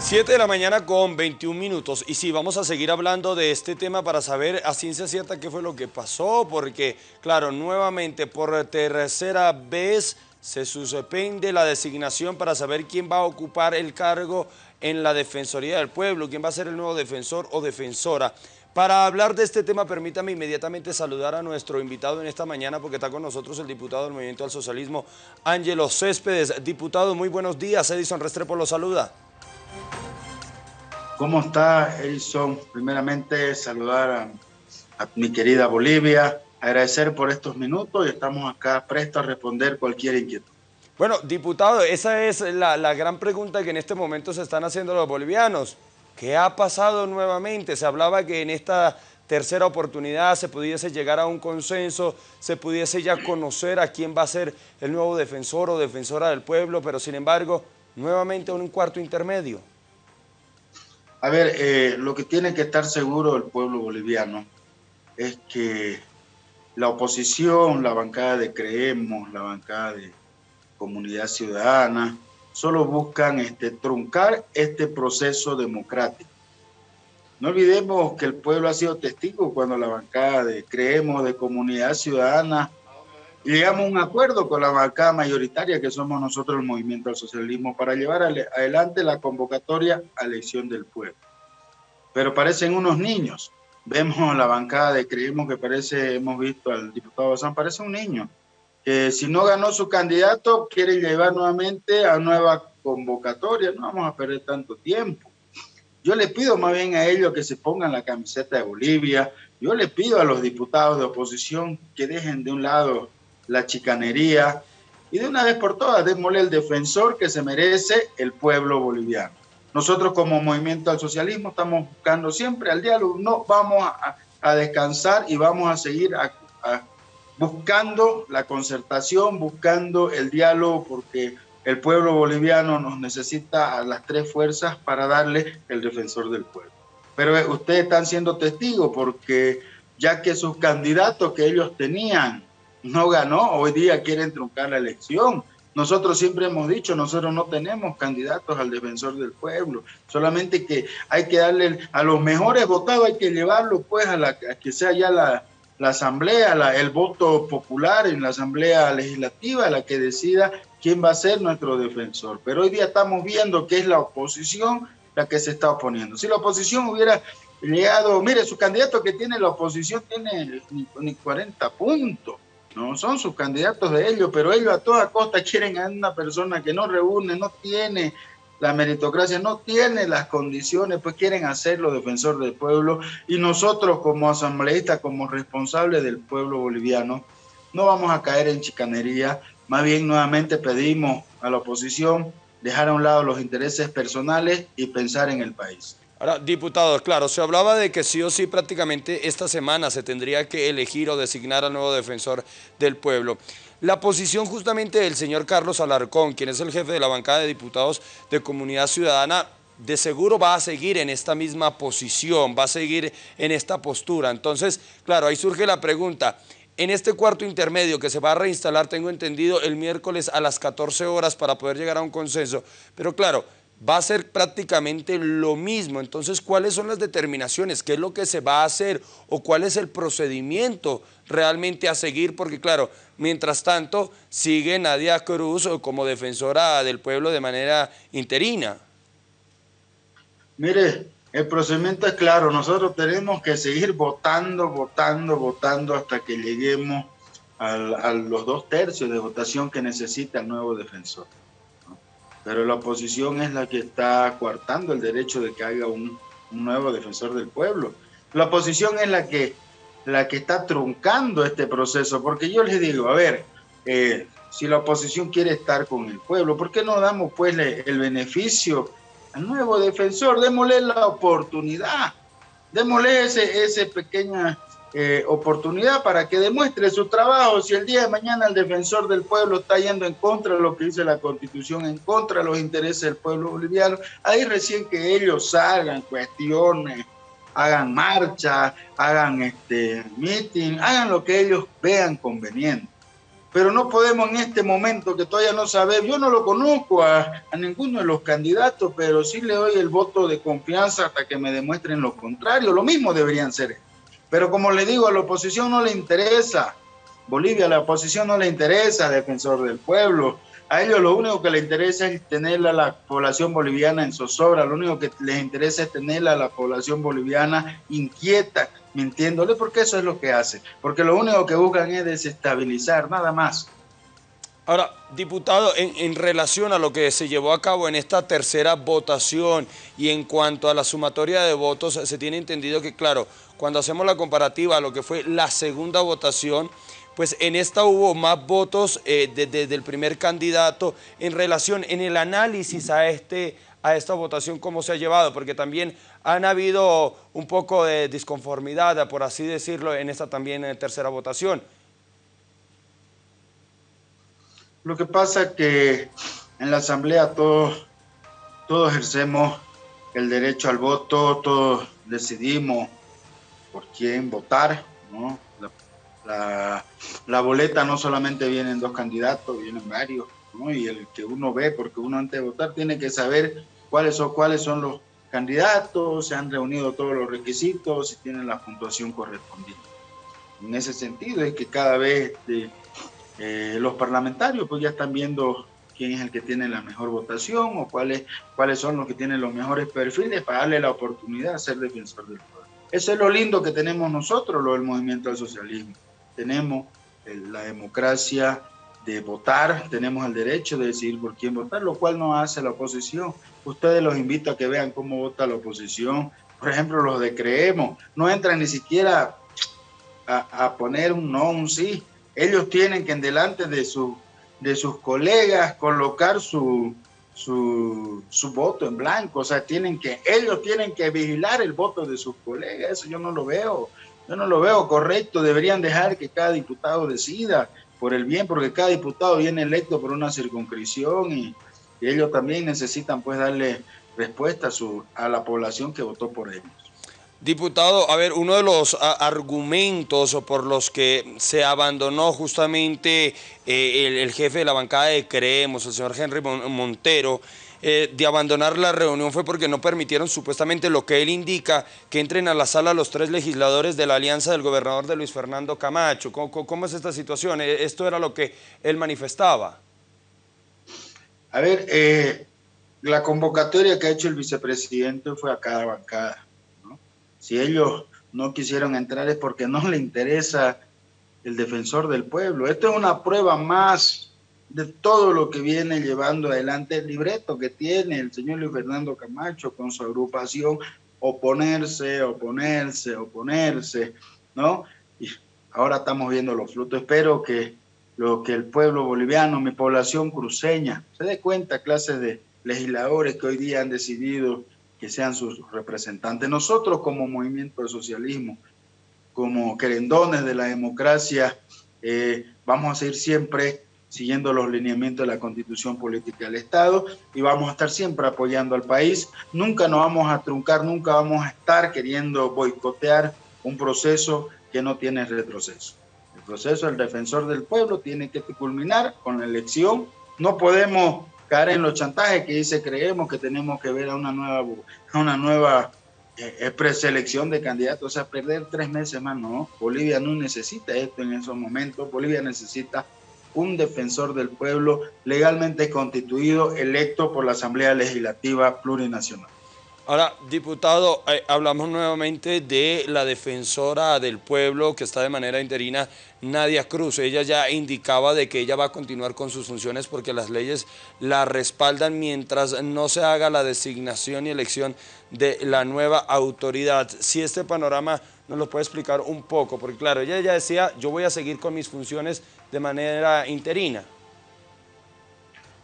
7 de la mañana con 21 minutos y sí, vamos a seguir hablando de este tema para saber a ciencia cierta qué fue lo que pasó, porque claro, nuevamente por tercera vez se suspende la designación para saber quién va a ocupar el cargo en la Defensoría del Pueblo, quién va a ser el nuevo defensor o defensora. Para hablar de este tema, permítame inmediatamente saludar a nuestro invitado en esta mañana porque está con nosotros el diputado del Movimiento al Socialismo, Ángelo Céspedes. Diputado, muy buenos días. Edison Restrepo lo saluda. ¿Cómo está, Edison? Primeramente, saludar a, mi querida Bolivia, agradecer por estos minutos y estamos acá prestos a responder cualquier inquietud. Bueno, diputado, esa es la, la gran pregunta que en este momento se están haciendo los bolivianos. ¿Qué ha pasado nuevamente? Se hablaba que en esta tercera oportunidad se pudiese llegar a un consenso, se pudiese ya conocer a quién va a ser el nuevo defensor o defensora del pueblo, pero sin embargo, nuevamente un cuarto intermedio. A ver, eh, lo que tiene que estar seguro el pueblo boliviano es que la oposición, la bancada de Creemos, la bancada de Comunidad Ciudadana, solo buscan este, truncar este proceso democrático. No olvidemos que el pueblo ha sido testigo cuando la bancada de Creemos, de Comunidad Ciudadana, llegamos a un acuerdo con la bancada mayoritaria que somos nosotros el Movimiento al Socialismo para llevar adelante la convocatoria a elección del pueblo. Pero parecen unos niños. Vemos la bancada de creemos que parece, hemos visto al diputado Bazán, parece un niño, que si no ganó su candidato quiere llevar nuevamente a nueva convocatoria. No vamos a perder tanto tiempo. Yo le pido más bien a ellos que se pongan la camiseta de Bolivia. Yo le pido a los diputados de oposición que dejen de un lado la chicanería y de una vez por todas démosle el defensor que se merece el pueblo boliviano. Nosotros como movimiento al socialismo estamos buscando siempre al diálogo, no vamos a, descansar y vamos a seguir buscando la concertación, buscando el diálogo porque el pueblo boliviano nos necesita a las tres fuerzas para darle el defensor del pueblo. Pero eh, ustedes están siendo testigos porque ya que sus candidatos que ellos tenían no ganó, hoy día quieren truncar la elección. Nosotros siempre hemos dicho, nosotros no tenemos candidatos al defensor del pueblo, solamente que hay que darle a los mejores votados, hay que llevarlo pues a, la, que sea ya la, asamblea, el voto popular en la asamblea legislativa, la que decida quién va a ser nuestro defensor. Pero hoy día estamos viendo que es la oposición la que se está oponiendo. Si la oposición hubiera llegado, mire, su candidato que tiene la oposición tiene ni 40 puntos no son sus candidatos de ellos, pero ellos a toda costa quieren a una persona que no reúne, no tiene la meritocracia, no tiene las condiciones, pues quieren hacerlo defensor del pueblo y nosotros como asambleístas, como responsables del pueblo boliviano, no vamos a caer en chicanería, más bien nuevamente pedimos a la oposición dejar a un lado los intereses personales y pensar en el país. Ahora, diputados, claro, se hablaba de que sí o sí prácticamente esta semana se tendría que elegir o designar al nuevo defensor del pueblo. La posición justamente del señor Carlos Alarcón, quien es el jefe de la bancada de diputados de Comunidad Ciudadana, de seguro va a seguir en esta misma posición, va a seguir en esta postura. Entonces, claro, ahí surge la pregunta, en este cuarto intermedio que se va a reinstalar, tengo entendido, el miércoles a las 14 horas para poder llegar a un consenso, pero claro, va a ser prácticamente lo mismo. Entonces, ¿cuáles son las determinaciones? ¿Qué es lo que se va a hacer? ¿O cuál es el procedimiento realmente a seguir? Porque, claro, mientras tanto, sigue Nadia Cruz como defensora del pueblo de manera interina. Mire, el procedimiento es claro. Nosotros tenemos que seguir votando, votando, votando hasta que lleguemos a los dos tercios de votación que necesita el nuevo defensor pero la oposición es la que está coartando el derecho de que haya un, nuevo defensor del pueblo. La oposición es la que, la que está truncando este proceso, porque yo les digo, a ver, eh, si la oposición quiere estar con el pueblo, ¿por qué no damos pues el beneficio al nuevo defensor? Démosle la oportunidad, démosle ese, ese pequeña eh, oportunidad para que demuestre su trabajo. Si el día de mañana el defensor del pueblo está yendo en contra de lo que dice la constitución, en contra de los intereses del pueblo boliviano, ahí recién que ellos salgan, cuestionen, hagan marcha, hagan este meeting, hagan lo que ellos vean conveniente. pero no podemos en este momento que todavía no sabemos, yo no lo conozco a, a, ninguno de los candidatos, pero sí le doy el voto de confianza hasta que me demuestren lo contrario, lo mismo deberían ser. Pero como le digo, a la oposición no le interesa, Bolivia a la oposición no le interesa, defensor del pueblo, a ellos lo único que les interesa es tener a la población boliviana en zozobra, lo único que les interesa es tener a la población boliviana inquieta, mintiéndole, porque eso es lo que hace. Porque lo único que buscan es desestabilizar, nada más. Ahora, diputado, en, en, relación a lo que se llevó a cabo en esta tercera votación y en cuanto a la sumatoria de votos, se tiene entendido que, claro, cuando hacemos la comparativa a lo que fue la segunda votación, pues en esta hubo más votos eh, desde el primer candidato en relación, en el análisis a, este, a esta votación, cómo se ha llevado, porque también han habido un poco de disconformidad, por así decirlo, en esta también en tercera votación. Lo que pasa que en la asamblea todos, todos ejercemos el derecho al voto, todos decidimos por quién votar, ¿no? La, la, boleta no solamente vienen dos candidatos, vienen varios, ¿no? Y el que uno ve, porque uno antes de votar tiene que saber cuáles son, cuáles son los candidatos, se han reunido todos los requisitos y tienen la puntuación correspondiente. En ese sentido es que cada vez de, eh, los parlamentarios pues ya están viendo quién es el que tiene la mejor votación o cuáles, cuáles son los que tienen los mejores perfiles para darle la oportunidad de ser defensor del pueblo. Eso es lo lindo que tenemos nosotros, lo del movimiento del socialismo tenemos la democracia de votar, tenemos el derecho de decidir por quién votar, lo cual no hace la oposición. Ustedes los invito a que vean cómo vota la oposición. Por ejemplo, los de Creemos, no entran ni siquiera a, poner un no, un sí. Ellos tienen que en delante de, su, de sus colegas colocar su, su, su, voto en blanco. O sea, tienen que, ellos tienen que vigilar el voto de sus colegas. Eso yo no lo veo. Yo no lo veo correcto, deberían dejar que cada diputado decida por el bien, porque cada diputado viene electo por una circunscripción y, ellos también necesitan pues darle respuesta a, su, a la población que votó por ellos. Diputado, a ver, uno de los argumentos por los que se abandonó justamente eh, el, jefe de la bancada de Creemos, el señor Henry Montero, eh, de abandonar la reunión fue porque no permitieron supuestamente lo que él indica, que entren a la sala los tres legisladores de la alianza del gobernador de Luis Fernando Camacho. ¿Cómo, es esta situación? Eh, ¿Esto era lo que él manifestaba? A ver, eh, la convocatoria que ha hecho el vicepresidente fue a cada bancada. Si ellos no quisieron entrar es porque no le interesa el defensor del pueblo. Esto es una prueba más de todo lo que viene llevando adelante el libreto que tiene el señor Luis Fernando Camacho con su agrupación, oponerse, oponerse, oponerse, ¿no? Y ahora estamos viendo los frutos. Espero que lo que el pueblo boliviano, mi población cruceña, se dé cuenta, clases de legisladores que hoy día han decidido que sean sus representantes. Nosotros como movimiento de socialismo, como querendones de la democracia, eh, vamos a seguir siempre siguiendo los lineamientos de la constitución política del Estado y vamos a estar siempre apoyando al país. Nunca nos vamos a truncar, nunca vamos a estar queriendo boicotear un proceso que no tiene retroceso. El proceso del defensor del pueblo tiene que culminar con la elección. No podemos caer en los chantajes que dice creemos que tenemos que ver a una nueva, una nueva eh, preselección de candidatos, o sea, perder tres meses más, no. Bolivia no necesita esto en esos momentos, Bolivia necesita un defensor del pueblo legalmente constituido, electo por la Asamblea Legislativa Plurinacional. Ahora, diputado, eh, hablamos nuevamente de la defensora del pueblo que está de manera interina, Nadia Cruz. Ella ya indicaba de que ella va a continuar con sus funciones porque las leyes la respaldan mientras no se haga la designación y elección de la nueva autoridad. Si este panorama nos lo puede explicar un poco, porque claro, ella ya decía, yo voy a seguir con mis funciones de manera interina.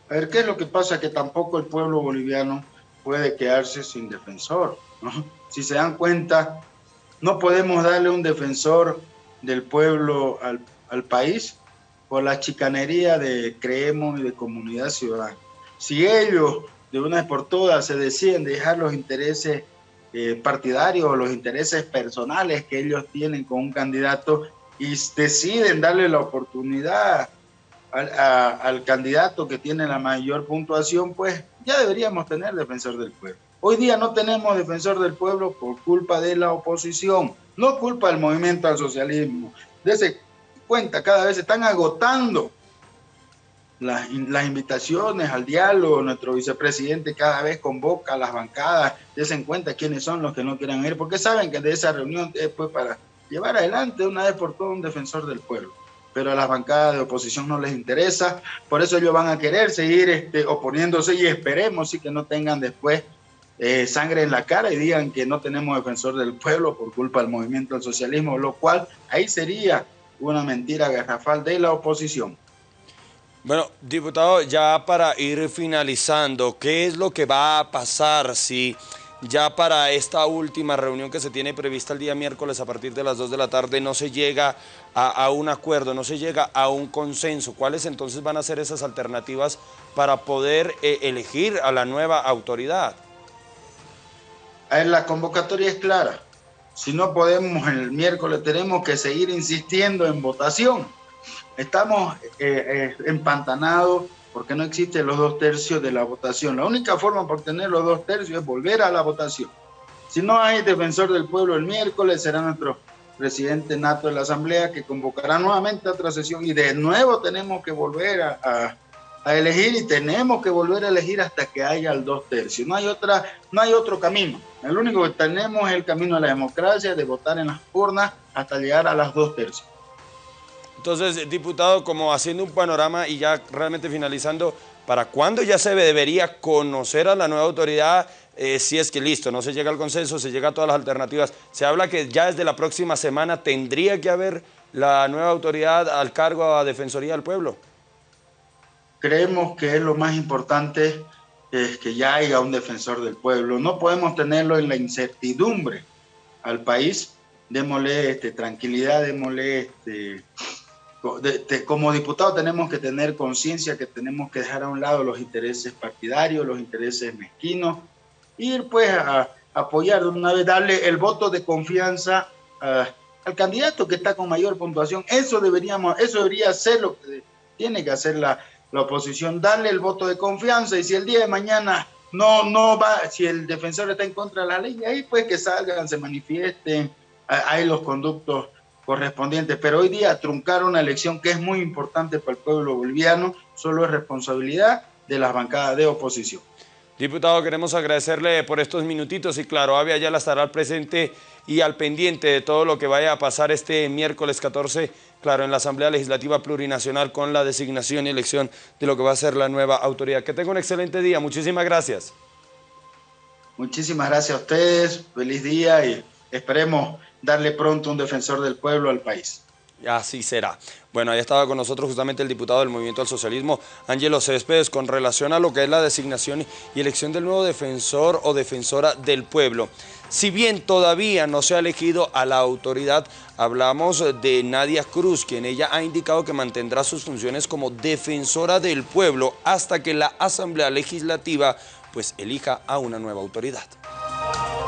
A ver, ¿qué es lo que pasa? Que tampoco el pueblo boliviano puede quedarse sin defensor. Si se dan cuenta, no podemos darle un defensor del pueblo al, al país por la chicanería de Creemos y de Comunidad Ciudadana. Si ellos de una vez por todas se deciden dejar los intereses eh, partidarios o los intereses personales que ellos tienen con un candidato y deciden darle la oportunidad al, candidato que tiene la mayor puntuación, pues ya deberíamos tener defensor del pueblo. Hoy día no tenemos defensor del pueblo por culpa de la oposición, no culpa del movimiento al socialismo. Dese cuenta, cada vez se están agotando las, invitaciones al diálogo, nuestro vicepresidente cada vez convoca a las bancadas, desen cuenta quiénes son los que no quieren ir, porque saben que de esa reunión es pues, para llevar adelante una vez por todas un defensor del pueblo pero a las bancadas de oposición no les interesa, por eso ellos van a querer seguir este, oponiéndose y esperemos sí que no tengan después eh, sangre en la cara y digan que no tenemos defensor del pueblo por culpa del movimiento del socialismo, lo cual ahí sería una mentira garrafal de la oposición. Bueno, diputado, ya para ir finalizando, ¿qué es lo que va a pasar si ya para esta última reunión que se tiene prevista el día miércoles a partir de las 2 de la tarde no se llega a, un acuerdo, no se llega a un consenso. ¿Cuáles entonces van a ser esas alternativas para poder eh, elegir a la nueva autoridad? La convocatoria es clara. Si no podemos el miércoles, tenemos que seguir insistiendo en votación. Estamos eh, eh, empantanados porque no existen los dos tercios de la votación. La única forma por tener los dos tercios es volver a la votación. Si no hay defensor del pueblo el miércoles, será nuestro presidente nato de la Asamblea que convocará nuevamente a otra sesión y de nuevo tenemos que volver a, elegir y tenemos que volver a elegir hasta que haya el dos tercios. No hay, otra, no hay otro camino. El único que tenemos es el camino de la democracia, de votar en las urnas hasta llegar a las dos tercios. Entonces, diputado, como haciendo un panorama y ya realmente finalizando, ¿para cuándo ya se debería conocer a la nueva autoridad? Eh, si es que listo, no se llega al consenso, se llega a todas las alternativas. Se habla que ya desde la próxima semana tendría que haber la nueva autoridad al cargo a Defensoría del Pueblo. Creemos que es lo más importante es que ya haya un defensor del pueblo. No podemos tenerlo en la incertidumbre al país. Démosle este, tranquilidad, démosle este, como diputado tenemos que tener conciencia que tenemos que dejar a un lado los intereses partidarios, los intereses mezquinos, ir pues a, apoyar de una vez, darle el voto de confianza al candidato que está con mayor puntuación. Eso deberíamos, eso debería ser lo que tiene que hacer la, la oposición, darle el voto de confianza y si el día de mañana no, no va, si el defensor está en contra de la ley, ahí pues que salgan, se manifiesten, hay los conductos correspondientes, pero hoy día truncar una elección que es muy importante para el pueblo boliviano solo es responsabilidad de las bancadas de oposición. Diputado, queremos agradecerle por estos minutitos y claro, Avia ya la estará al presente y al pendiente de todo lo que vaya a pasar este miércoles 14, claro, en la Asamblea Legislativa Plurinacional con la designación y elección de lo que va a ser la nueva autoridad. Que tenga un excelente día, muchísimas gracias. Muchísimas gracias a ustedes, feliz día y esperemos darle pronto un defensor del pueblo al país. Así será. Bueno, ahí estaba con nosotros justamente el diputado del Movimiento al Socialismo, Ángelo Céspedes, con relación a lo que es la designación y elección del nuevo defensor o defensora del pueblo. Si bien todavía no se ha elegido a la autoridad, hablamos de Nadia Cruz, quien ella ha indicado que mantendrá sus funciones como defensora del pueblo hasta que la Asamblea Legislativa pues elija a una nueva autoridad.